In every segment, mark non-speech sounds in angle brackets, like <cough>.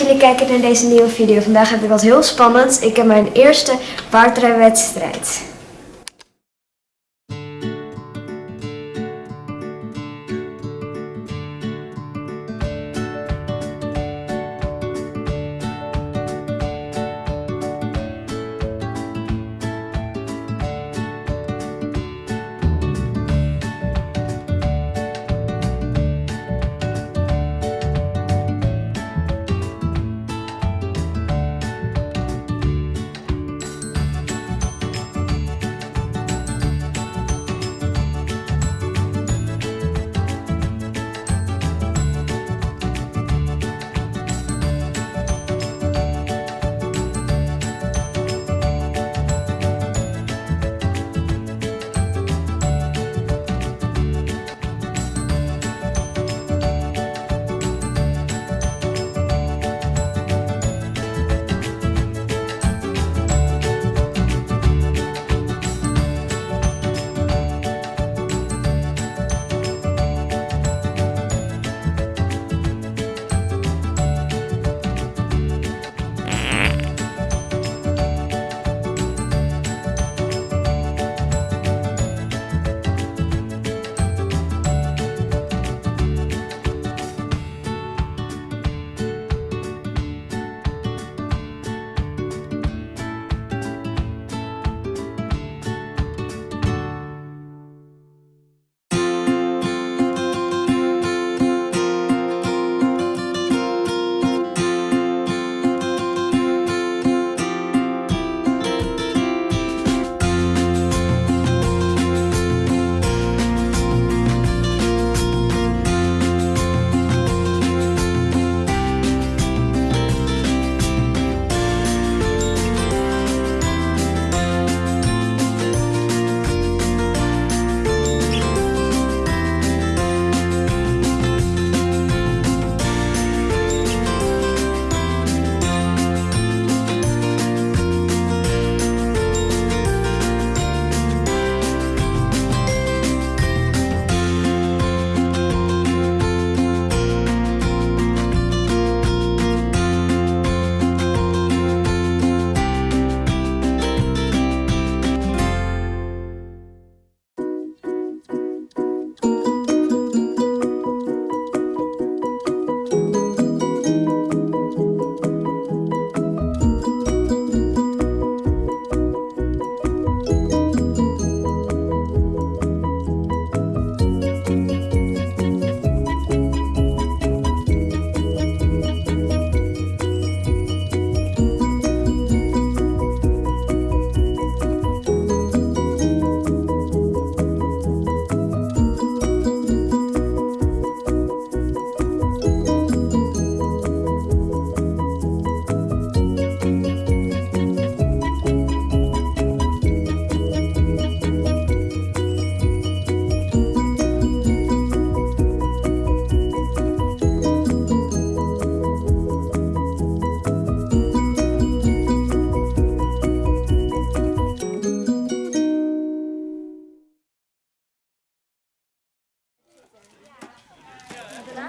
jullie kijken naar deze nieuwe video. Vandaag heb ik wat heel spannends. Ik heb mijn eerste paardrijwedstrijd.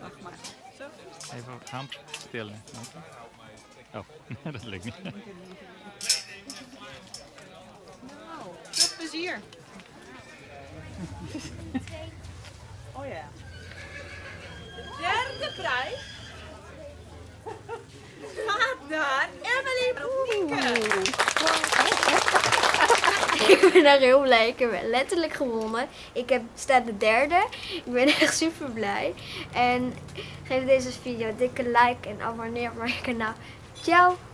Wacht maar. Zo. Even gaan stillen. Oh, <laughs> dat lukt niet. Nou, veel plezier. Oh ja. De derde prijs gaat naar <laughs> Ik ben daar heel blij. Ik heb letterlijk gewonnen. Ik heb, sta de derde. Ik ben <laughs> echt super blij. En geef deze video een dikke like en abonneer op mijn kanaal. Ciao!